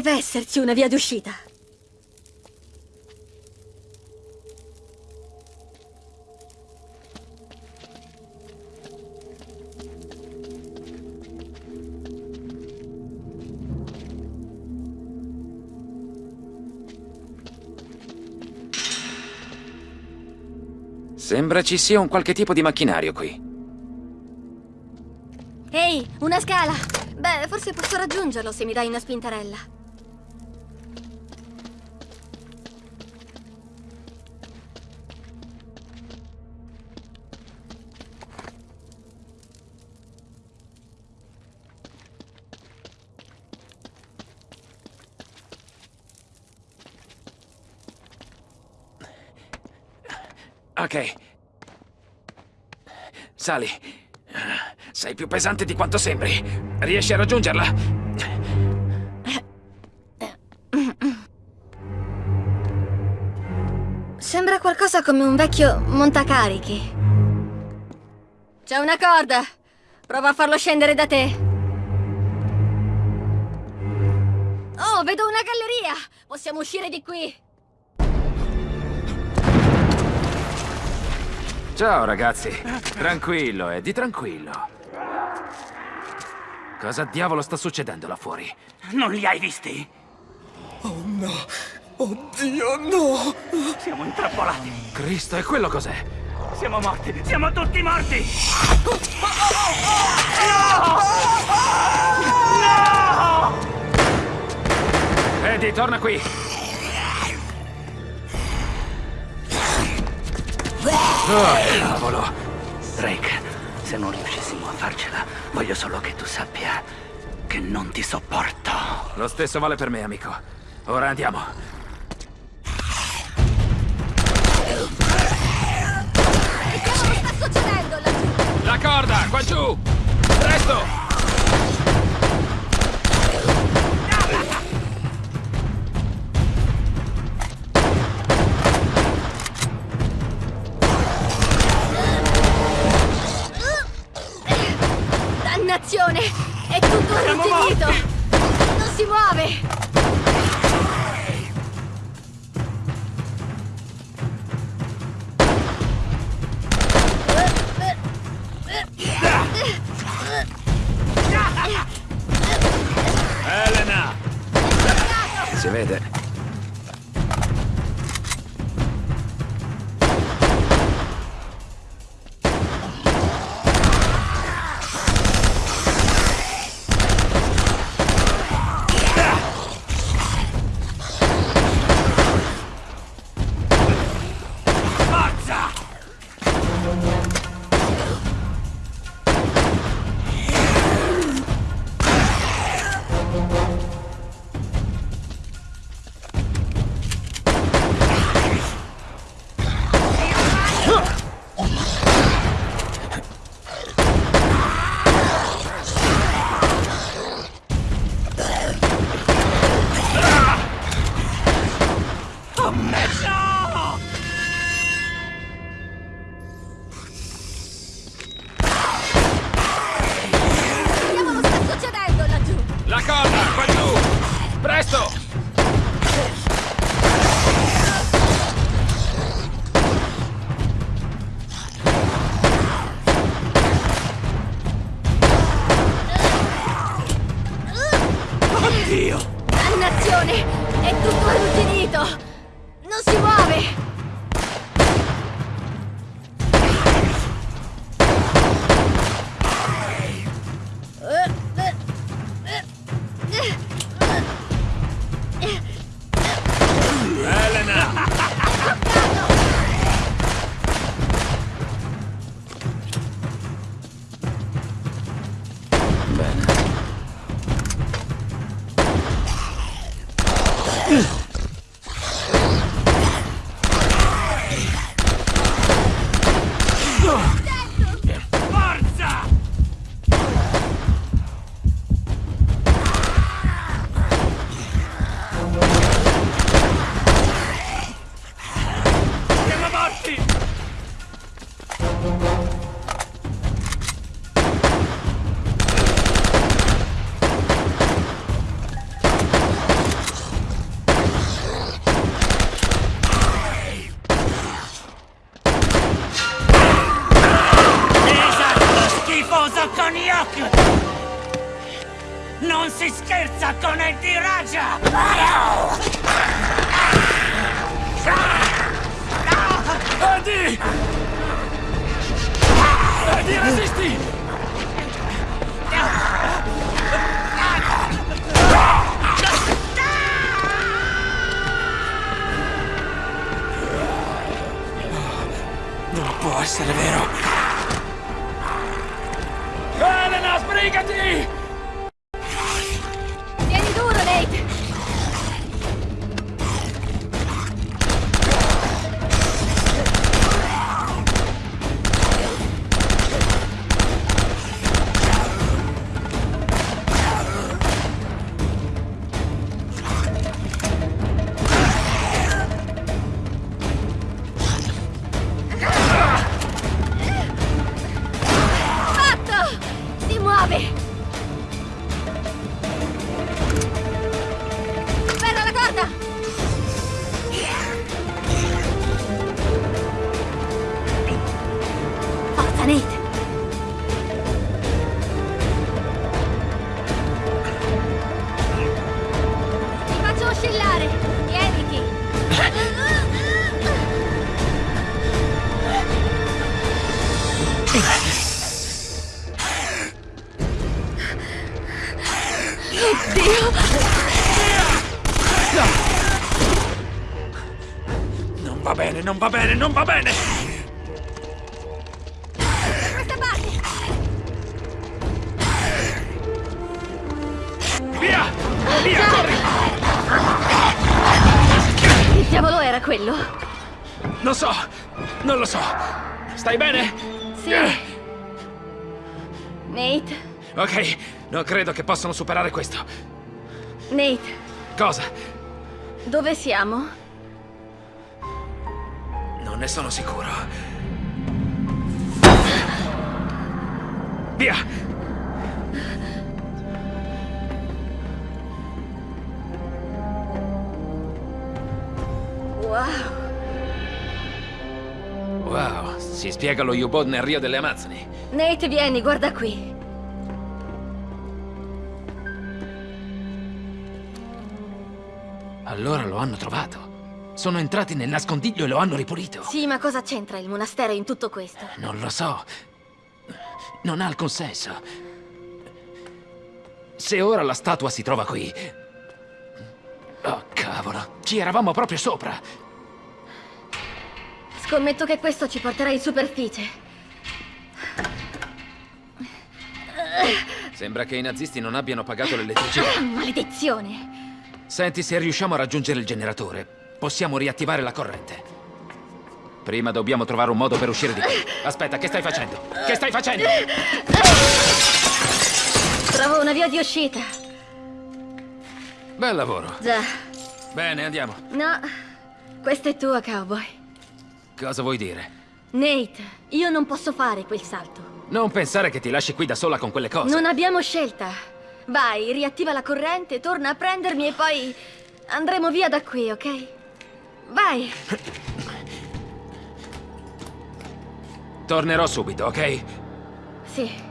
Deve esserci una via d'uscita. Sembra ci sia un qualche tipo di macchinario qui. Ehi, una scala! Beh, forse posso raggiungerlo se mi dai una spintarella. Ok. Sali. Sei più pesante di quanto sembri. Riesci a raggiungerla? Sembra qualcosa come un vecchio montacarichi. C'è una corda. Prova a farlo scendere da te. Oh, vedo una galleria! Possiamo uscire di qui! Ciao ragazzi. Tranquillo, Eddie, tranquillo. Cosa diavolo sta succedendo là fuori? Non li hai visti? Oh no! Oddio, no! Siamo intrappolati. Cristo, e quello cos'è? Siamo morti. Siamo tutti morti. Eddie, torna qui! Oh, cavolo! Drake, se non riuscissimo a farcela, voglio solo che tu sappia che non ti sopporto. Lo stesso vale per me, amico. Ora andiamo. Che cavolo sta succedendo laggiù? La corda, qua giù! Presto! Si Oddio! Dannazione! È tutto arrugginito! Non si muove! con gli occhi! Non si scherza con il di Raja! Andy! Andy, resisti! Non può essere vero! Nate! Ti faccio oscillare! Tieniti! Dio! Non va bene, non va bene, non va bene! Via! Via, corri! Che diavolo era quello? Non so, non lo so. Stai bene? Sì. Nate, Ok, non credo che possano superare questo. Nate, Cosa? dove siamo? Non ne sono sicuro. Via! Wow, Wow, si spiega lo U-Boat nel Rio delle Amazzoni. Nate, vieni, guarda qui. Allora lo hanno trovato. Sono entrati nel nascondiglio e lo hanno ripulito. Sì, ma cosa c'entra il monastero in tutto questo? Non lo so. Non ha alcun senso. Se ora la statua si trova qui... Oh, cavolo. Ci eravamo proprio sopra. Scommetto che questo ci porterà in superficie. Sembra che i nazisti non abbiano pagato l'elettricità. Maledizione! Senti, se riusciamo a raggiungere il generatore, possiamo riattivare la corrente. Prima dobbiamo trovare un modo per uscire di qui. Aspetta, che stai facendo? Che stai facendo? Trovo una via di uscita. Bel lavoro. Già. Bene, andiamo. No, questa è tua, cowboy. Cosa vuoi dire? Nate, io non posso fare quel salto. Non pensare che ti lasci qui da sola con quelle cose. Non abbiamo scelta. Vai, riattiva la corrente, torna a prendermi e poi andremo via da qui, ok? Vai. Tornerò subito, ok? Sì.